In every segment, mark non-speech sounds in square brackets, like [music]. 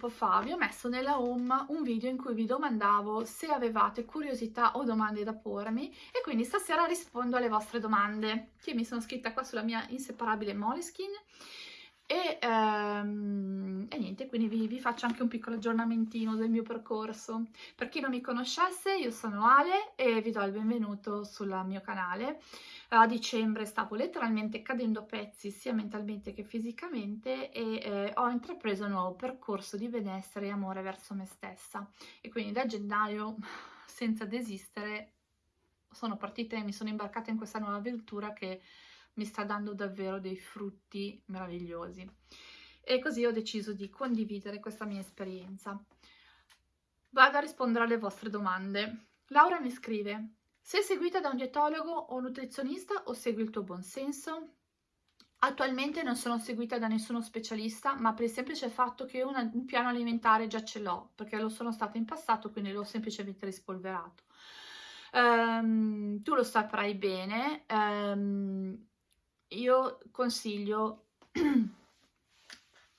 tempo fa vi ho messo nella home un video in cui vi domandavo se avevate curiosità o domande da pormi e quindi stasera rispondo alle vostre domande. Che mi sono scritta qua sulla mia inseparabile Moleskin e, ehm, e niente, quindi vi, vi, faccio anche un piccolo aggiornamentino del mio percorso. Per chi non mi conoscesse, io sono Ale e vi do il benvenuto sul mio canale. A dicembre stavo letteralmente cadendo pezzi sia mentalmente che fisicamente e eh, ho intrapreso un nuovo percorso di benessere e amore verso me stessa. E quindi da gennaio, [laughs] senza desistere, sono partita e mi sono imbarcata in questa nuova avventura che mi sta dando davvero dei frutti meravigliosi. E così ho deciso di condividere questa mia esperienza. Vado a rispondere alle vostre domande. Laura mi scrive, sei seguita da un dietologo o nutrizionista o segui il tuo buon senso? Attualmente non sono seguita da nessuno specialista, ma per il semplice fatto che una, un piano alimentare già ce l'ho, perché lo sono stata in passato, quindi l'ho semplicemente rispolverato. Um, tu lo saprai bene, um, io consiglio [clears throat]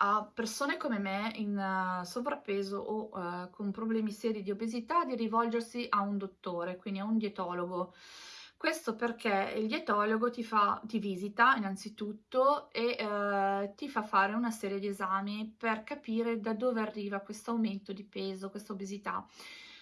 a persone come me in uh, sovrappeso o uh, con problemi seri di obesità di rivolgersi a un dottore, quindi a un dietologo. Questo perché il dietologo ti, fa, ti visita innanzitutto e uh, ti fa fare una serie di esami per capire da dove arriva questo aumento di peso, questa obesità.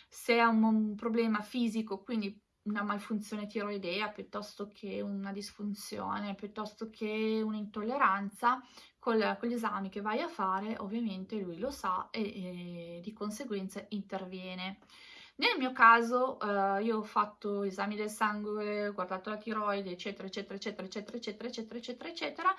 Se è un, un problema fisico, quindi una malfunzione tiroidea piuttosto che una disfunzione, piuttosto che un'intolleranza, con, gli esami che vai a fare ovviamente lui lo sa e, e di conseguenza interviene. Nel mio caso eh, io ho fatto esami del sangue, ho guardato la tiroide, eccetera, eccetera, eccetera, eccetera, eccetera, eccetera, eccetera, eccetera,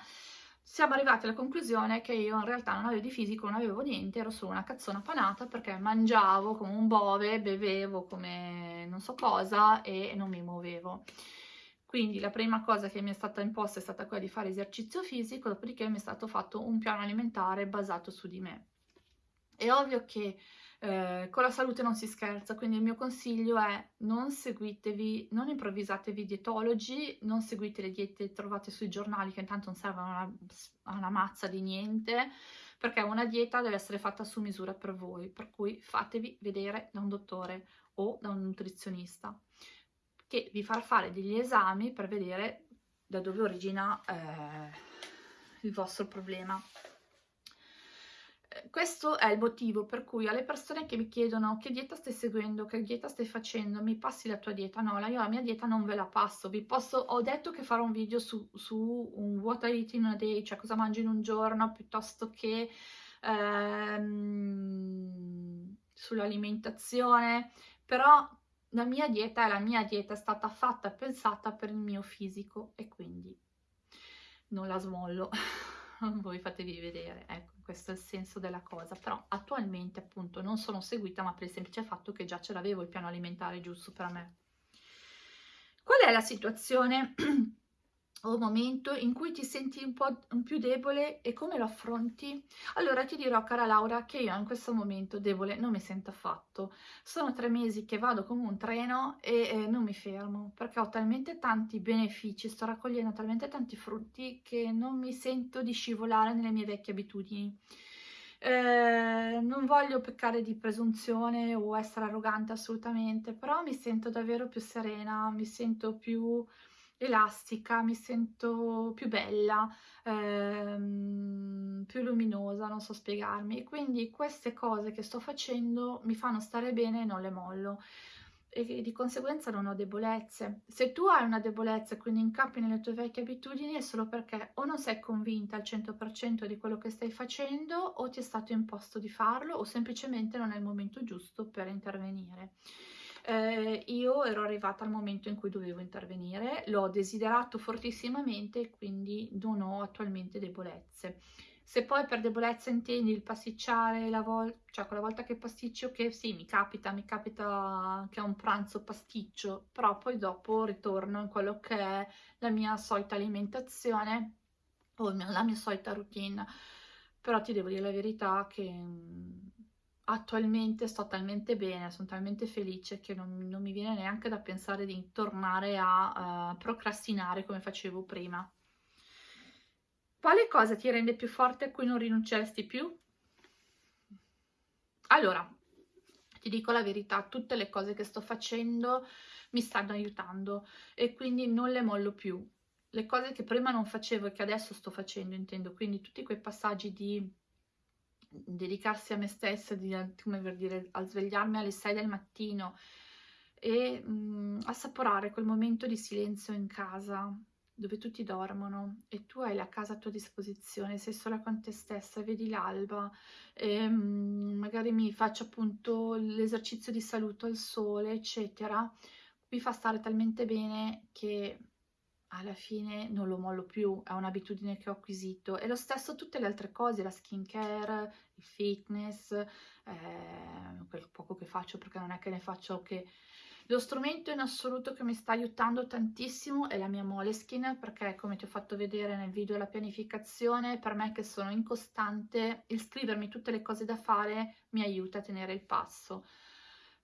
siamo arrivati alla conclusione che io in realtà non avevo di fisico, non avevo niente, ero solo una cazzona panata perché mangiavo come un bove, bevevo come non so cosa e non mi muovevo. Quindi la prima cosa che mi è stata imposta è stata quella di fare esercizio fisico, dopodiché mi è stato fatto un piano alimentare basato su di me. È ovvio che eh, con la salute non si scherza, quindi il mio consiglio è non seguitevi, non improvvisatevi dietologi, non seguite le diete trovate sui giornali che intanto non servono a una, una mazza di niente, perché una dieta deve essere fatta su misura per voi, per cui fatevi vedere da un dottore o da un nutrizionista che vi farà fare degli esami per vedere da dove origina eh, il vostro problema questo è il motivo per cui alle persone che mi chiedono che dieta stai seguendo, che dieta stai facendo, mi passi la tua dieta? No, io la mia dieta non ve la passo, vi posso, ho detto che farò un video su, su un what I eat in a day, cioè cosa mangi in un giorno, piuttosto che ehm, sull'alimentazione, però la mia dieta è la mia dieta, è stata fatta e pensata per il mio fisico e quindi non la smollo, [laughs] [laughs] voi fatevi vedere, ecco questo è il senso della cosa, però attualmente appunto non sono seguita ma per il semplice fatto che già ce l'avevo il piano alimentare giusto per me. Qual è la situazione [clears throat] o momento in cui ti senti un po' più debole e come lo affronti? Allora ti dirò, cara Laura, che io in questo momento debole non mi sento affatto. Sono tre mesi che vado come un treno e eh, non mi fermo perché ho talmente tanti benefici, sto raccogliendo talmente tanti frutti che non mi sento di scivolare nelle mie vecchie abitudini. Eh, non voglio peccare di presunzione o essere arrogante assolutamente, però mi sento davvero più serena, mi sento più elastica, mi sento più bella, ehm, più luminosa, non so spiegarmi. Quindi queste cose che sto facendo mi fanno stare bene e non le mollo. E di conseguenza non ho debolezze. Se tu hai una debolezza e quindi incappi nelle tue vecchie abitudini è solo perché o non sei convinta al 100% di quello che stai facendo o ti è stato imposto di farlo o semplicemente non è il momento giusto per intervenire eh, io ero arrivata al momento in cui dovevo intervenire, l'ho desiderato fortissimamente e quindi non ho attualmente debolezze. Se poi per debolezza intendi il pasticciare la cioè quella volta che pasticcio, che sì, mi capita, mi capita che ho un pranzo pasticcio, però poi dopo ritorno in quello che è la mia solita alimentazione o la mia solita routine. Però ti devo dire la verità che attualmente sto talmente bene, sono talmente felice che non, non mi viene neanche da pensare di tornare a uh, procrastinare come facevo prima. Quale cosa ti rende più forte a cui non rinunceresti più? Allora, ti dico la verità, tutte le cose che sto facendo mi stanno aiutando e quindi non le mollo più. Le cose che prima non facevo e che adesso sto facendo, intendo, quindi tutti quei passaggi di dedicarsi a me stessa, di, come per dire, a svegliarmi alle 6 del mattino e mh, mm, assaporare quel momento di silenzio in casa dove tutti dormono e tu hai la casa a tua disposizione, sei sola con te stessa, vedi l'alba, mh, magari mi faccio appunto l'esercizio di saluto al sole, eccetera, mi fa stare talmente bene che alla fine non lo mollo più, è un'abitudine che ho acquisito. E lo stesso tutte le altre cose, la skincare, il fitness, eh, quel poco che faccio perché non è che ne faccio che... Lo strumento in assoluto che mi sta aiutando tantissimo è la mia Moleskin perché come ti ho fatto vedere nel video la pianificazione, per me che sono incostante, il scrivermi tutte le cose da fare mi aiuta a tenere il passo.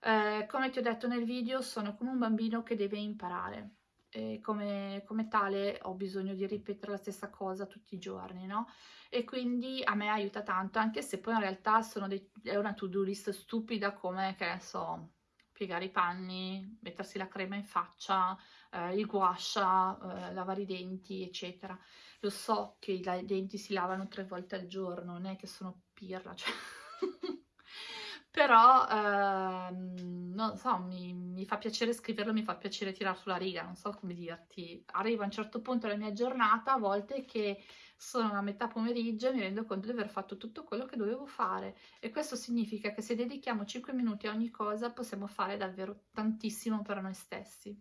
Eh, come ti ho detto nel video sono come un bambino che deve imparare e come, come, tale ho bisogno di ripetere la stessa cosa tutti i giorni, no? E quindi a me aiuta tanto, anche se poi in realtà dei, è una to-do list stupida come, che ne so, piegare i panni, mettersi la crema in faccia, eh, il guascia, eh, lavare i denti, eccetera. Lo so che i denti si lavano tre volte al giorno, non è che sono pirla, cioè... [laughs] però ehm, non so, mi, mi, fa piacere scriverlo, mi fa piacere tirare sulla riga, non so come dirti. Arrivo a un certo punto della mia giornata, a volte che sono a metà pomeriggio e mi rendo conto di aver fatto tutto quello che dovevo fare e questo significa che se dedichiamo 5 minuti a ogni cosa possiamo fare davvero tantissimo per noi stessi.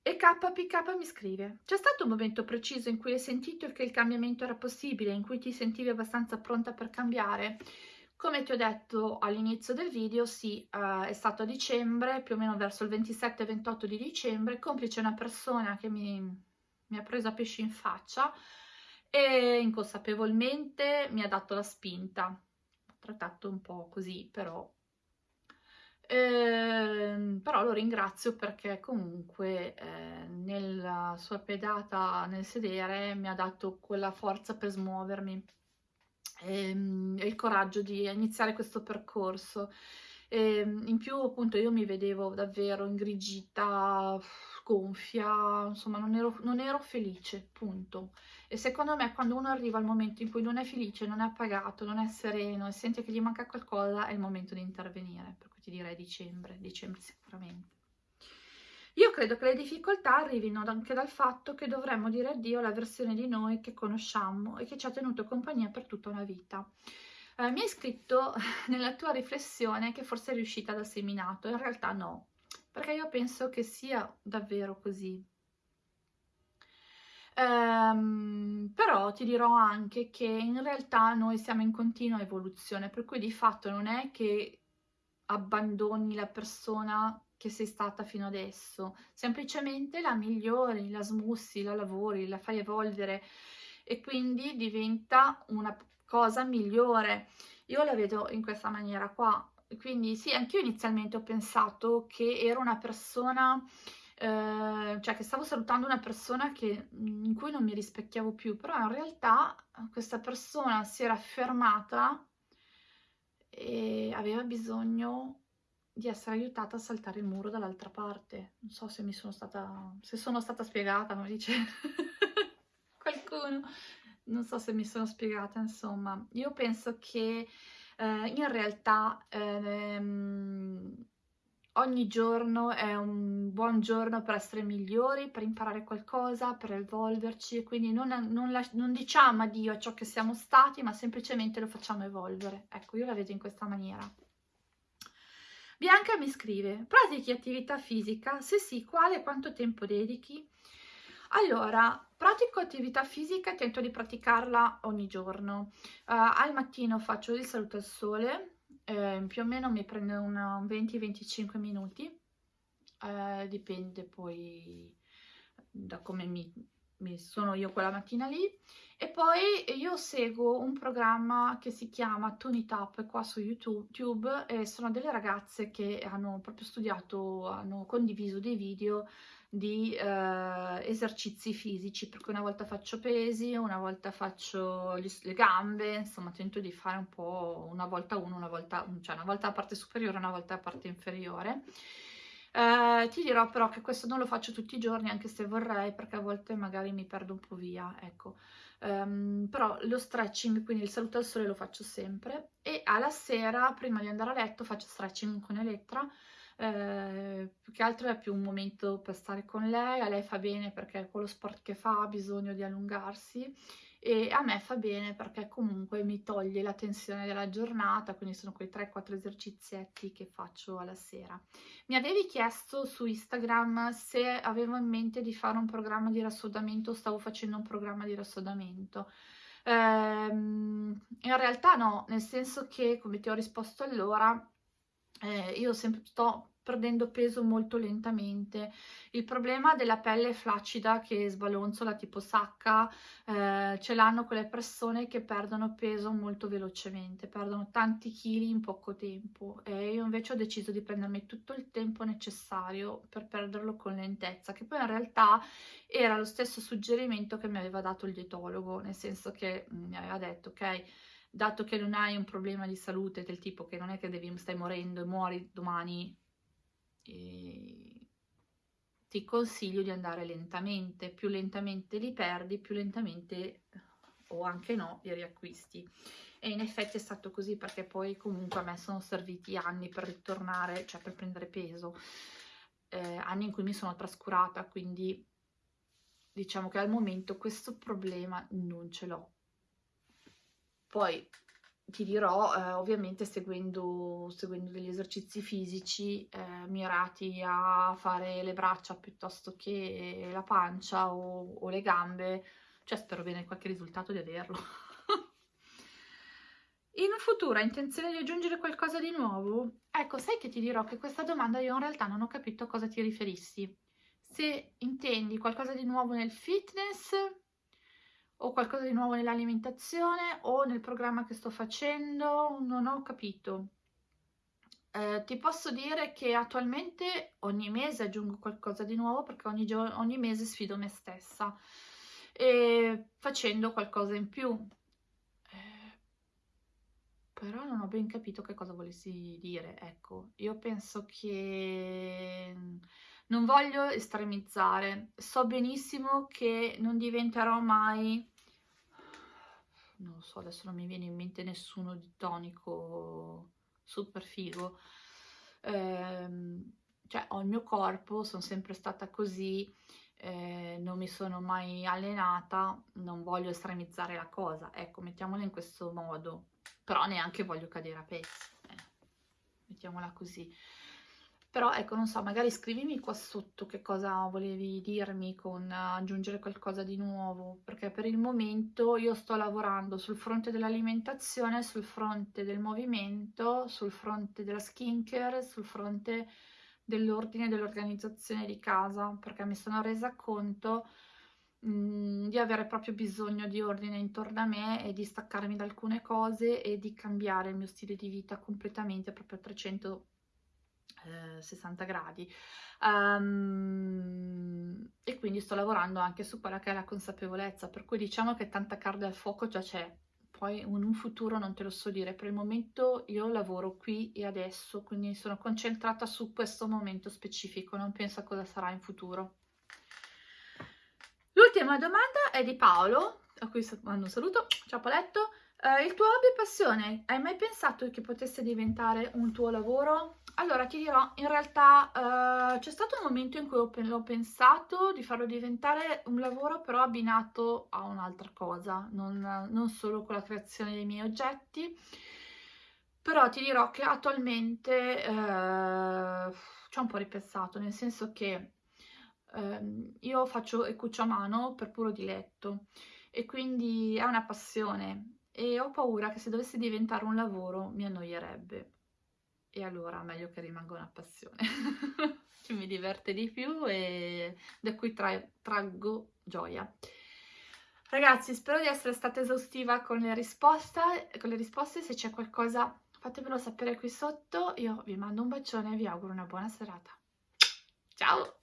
E KPK mi scrive, c'è stato un momento preciso in cui hai sentito che il cambiamento era possibile, in cui ti sentivi abbastanza pronta per cambiare? Come ti ho detto all'inizio del video, sì, uh, è stato a dicembre, più o meno verso il 27-28 di dicembre, complice una persona che mi, mi ha preso a pesci in faccia e inconsapevolmente mi ha dato la spinta. Ho trattato un po' così, però... Eh, però lo ringrazio perché comunque eh, nella sua pedata nel sedere mi ha dato quella forza per smuovermi ehm, il coraggio di iniziare questo percorso. E, ehm, in più appunto io mi vedevo davvero ingrigita, gonfia, insomma non ero, non ero felice, punto. E secondo me quando uno arriva al momento in cui non è felice, non è appagato, non è sereno e sente che gli manca qualcosa, è il momento di intervenire, per cui ti direi dicembre, dicembre sicuramente. Io credo che le difficoltà arrivino anche dal fatto che dovremmo dire addio alla versione di noi che conosciamo e che ci ha tenuto compagnia per tutta una vita. Eh, mi hai scritto [laughs] nella tua riflessione che forse è riuscita da seminato, in realtà no, perché io penso che sia davvero così. Um, però ti dirò anche che in realtà noi siamo in continua evoluzione, per cui di fatto non è che abbandoni la persona che sei stata fino adesso, semplicemente la migliori, la smussi, la lavori, la fai evolvere e quindi diventa una cosa migliore. Io la vedo in questa maniera qua, quindi sì, anch'io inizialmente ho pensato che ero una persona, eh, cioè che stavo salutando una persona che, in cui non mi rispecchiavo più, però in realtà questa persona si era fermata e aveva bisogno di essere aiutata a saltare il muro dall'altra parte. Non so se mi sono stata, se sono stata spiegata, come dice [laughs] qualcuno. Non so se mi sono spiegata, insomma. Io penso che eh, in realtà ehm, ogni giorno è un buon giorno per essere migliori, per imparare qualcosa, per evolverci quindi non, non, non, diciamo addio a ciò che siamo stati, ma semplicemente lo facciamo evolvere. Ecco, io la vedo in questa maniera. Bianca mi scrive, pratichi attività fisica? Se sì, quale e quanto tempo dedichi? Allora, pratico attività fisica e tento di praticarla ogni giorno. Uh, al mattino faccio il saluto al sole, eh, più o meno mi prende 20-25 minuti, eh, dipende poi da come mi, mi sono io quella mattina lì e poi io seguo un programma che si chiama Tony Tap qua su YouTube e sono delle ragazze che hanno proprio studiato, hanno condiviso dei video di eh, esercizi fisici, perché una volta faccio pesi, una volta faccio gli, le gambe, insomma tento di fare un po' una volta uno, una volta, cioè una volta a parte superiore, una volta a parte inferiore. Eh, ti dirò però che questo non lo faccio tutti i giorni, anche se vorrei, perché a volte magari mi perdo un po' via, ecco. Um, però lo stretching, quindi il saluto al sole lo faccio sempre. E alla sera, prima di andare a letto, faccio stretching con Elettra, eh, più che altro è più un momento per stare con lei, a lei fa bene perché con lo sport che fa ha bisogno di allungarsi e a me fa bene perché comunque mi toglie la tensione della giornata, quindi sono quei 3-4 esercizietti che faccio alla sera. Mi avevi chiesto su Instagram se avevo in mente di fare un programma di rassodamento, stavo facendo un programma di rassodamento. Ehm, in realtà no, nel senso che, come ti ho risposto allora, eh, io sempre sto perdendo peso molto lentamente. Il problema della pelle flaccida che sbalonzola tipo sacca eh, ce l'hanno quelle persone che perdono peso molto velocemente, perdono tanti chili in poco tempo e io invece ho deciso di prendermi tutto il tempo necessario per perderlo con lentezza, che poi in realtà era lo stesso suggerimento che mi aveva dato il dietologo, nel senso che mm, mi aveva detto ok dato che non hai un problema di salute del tipo che non è che devi, stai morendo e muori domani ti consiglio di andare lentamente, più lentamente li perdi, più lentamente o anche no li riacquisti. E in effetti è stato così perché poi comunque a me sono serviti anni per ritornare, cioè per prendere peso, eh, anni in cui mi sono trascurata, quindi diciamo che al momento questo problema non ce l'ho. Poi ti dirò, eh, ovviamente seguendo, seguendo, degli esercizi fisici eh, mirati a fare le braccia piuttosto che la pancia o, o le gambe, cioè spero bene qualche risultato di averlo. [laughs] In futuro hai intenzione di aggiungere qualcosa di nuovo? Ecco, sai che ti dirò che questa domanda io in realtà non ho capito a cosa ti riferissi. Se intendi qualcosa di nuovo nel fitness o qualcosa di nuovo nell'alimentazione o nel programma che sto facendo, non ho capito. Eh, ti posso dire che attualmente ogni mese aggiungo qualcosa di nuovo perché ogni, ogni mese sfido me stessa e facendo qualcosa in più. Eh, però non ho ben capito che cosa volessi dire, ecco, io penso che non voglio estremizzare, so benissimo che non diventerò mai, non lo so, adesso non mi viene in mente nessuno di tonico super figo, eh, cioè ho il mio corpo, sono sempre stata così, eh, non mi sono mai allenata, non voglio estremizzare la cosa, ecco, mettiamola in questo modo, però neanche voglio cadere a pezzi, eh, mettiamola così. Però ecco, non so, magari scrivimi qua sotto che cosa volevi dirmi con aggiungere qualcosa di nuovo, perché per il momento io sto lavorando sul fronte dell'alimentazione, sul fronte del movimento, sul fronte della skincare, sul fronte dell'ordine e dell'organizzazione di casa, perché mi sono resa conto mm, di avere proprio bisogno di ordine intorno a me e di staccarmi da alcune cose e di cambiare il mio stile di vita completamente, proprio a 300 60 gradi. Um, e quindi sto lavorando anche su quella che è la consapevolezza per cui diciamo che tanta carne al fuoco già c'è poi in un futuro non te lo so dire. Per il momento io lavoro qui e adesso quindi sono concentrata su questo momento specifico non penso a cosa sarà in futuro. L'ultima domanda è di Paolo a cui mando un saluto. Ciao Paletto Uh, il tuo hobby e passione, hai mai pensato che potesse diventare un tuo lavoro? Allora ti dirò, in realtà uh, c'è stato un momento in cui ho, ho, pensato di farlo diventare un lavoro però abbinato a un'altra cosa, non, non, solo con la creazione dei miei oggetti, però ti dirò che attualmente uh, ci ho un po' ripensato, nel senso che ehm, io faccio e cucio a mano per puro diletto e quindi è una passione e ho paura che se dovesse diventare un lavoro mi annoierebbe e allora meglio che rimanga una passione [laughs] che mi diverte di più e da cui tra traggo gioia. Ragazzi spero di essere stata esaustiva con le con le risposte. Se c'è qualcosa fatemelo sapere qui sotto. Io vi mando un bacione e vi auguro una buona serata. Ciao